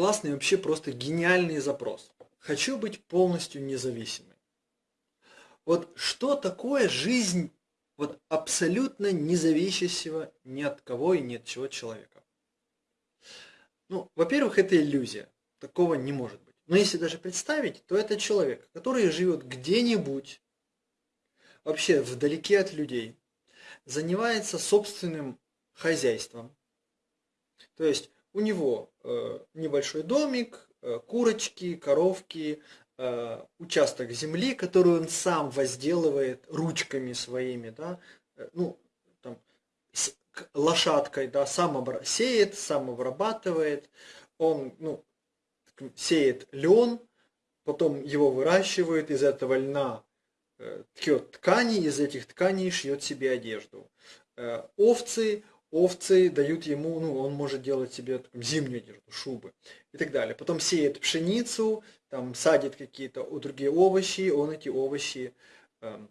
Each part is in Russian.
классный, вообще просто гениальный запрос. Хочу быть полностью независимой. Вот что такое жизнь вот абсолютно независящего ни от кого и ни от чего человека? Ну, во-первых, это иллюзия. Такого не может быть. Но если даже представить, то это человек, который живет где-нибудь, вообще вдалеке от людей, занимается собственным хозяйством. То есть у него э, небольшой домик, э, курочки, коровки, э, участок земли, который он сам возделывает ручками своими, да, ну, там, с, лошадкой, да, сам обра- сеет, сам обрабатывает, он, ну, сеет лен, потом его выращивают, из этого льна ткет ткани, из этих тканей шьет себе одежду. Овцы, овцы дают ему, ну, он может делать себе там, зимнюю одежду, шубы и так далее. Потом сеет пшеницу, там садит какие-то другие овощи, он эти овощи э,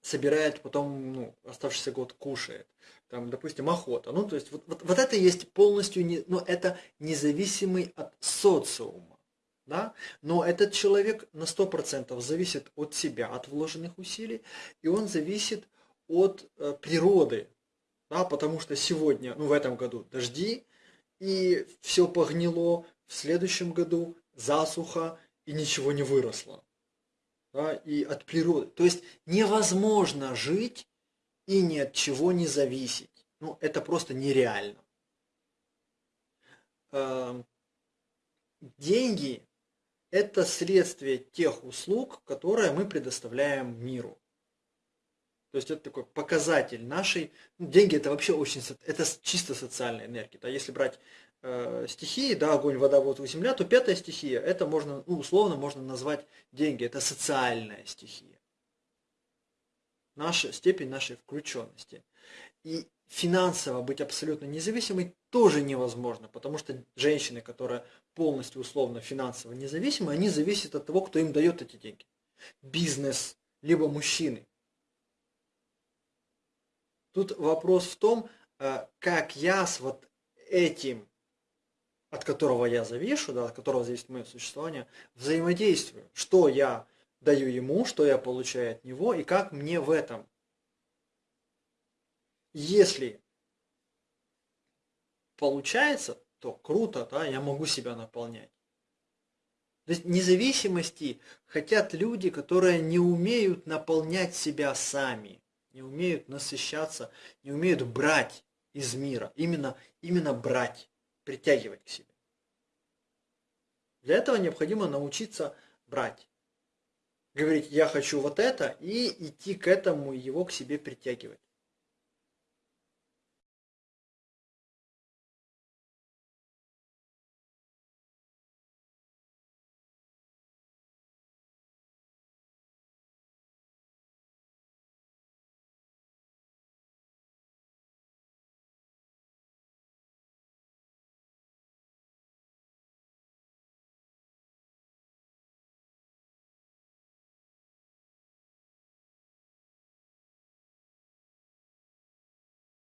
собирает, потом, ну, оставшийся год кушает. Там, допустим, охота. Ну, то есть, вот, вот, вот это есть полностью, не, ну, это независимый от социума. Да? Но этот человек на 100% зависит от себя, от вложенных усилий, и он зависит от э, природы, да, потому что сегодня, ну в этом году дожди, и все погнило, в следующем году засуха, и ничего не выросло. Да, и от природы. То есть невозможно жить и ни от чего не зависеть. Ну, это просто нереально. Эм, деньги – это следствие тех услуг, которые мы предоставляем миру. То есть это такой показатель нашей... Ну, деньги это вообще очень... Это чисто социальная энергия. Да? Если брать э, стихии, да, огонь, вода, воздух, земля, то пятая стихия, это можно, ну, условно можно назвать деньги. Это социальная стихия. Наша степень нашей включенности. И финансово быть абсолютно независимой тоже невозможно, потому что женщины, которые полностью условно финансово независимы, они зависят от того, кто им дает эти деньги. Бизнес, либо мужчины. Тут вопрос в том, э, как я с вот этим, от которого я завишу, да, от которого зависит мое существование, взаимодействую. Что я даю ему, что я получаю от него, и как мне в этом. Если получается, то круто, да, я могу себя наполнять. То есть независимости хотят люди, которые не умеют наполнять себя сами не умеют насыщаться, не умеют брать из мира. Именно, именно брать, притягивать к себе. Для этого необходимо научиться брать. Говорить, я хочу вот это, и идти к этому, и его к себе притягивать.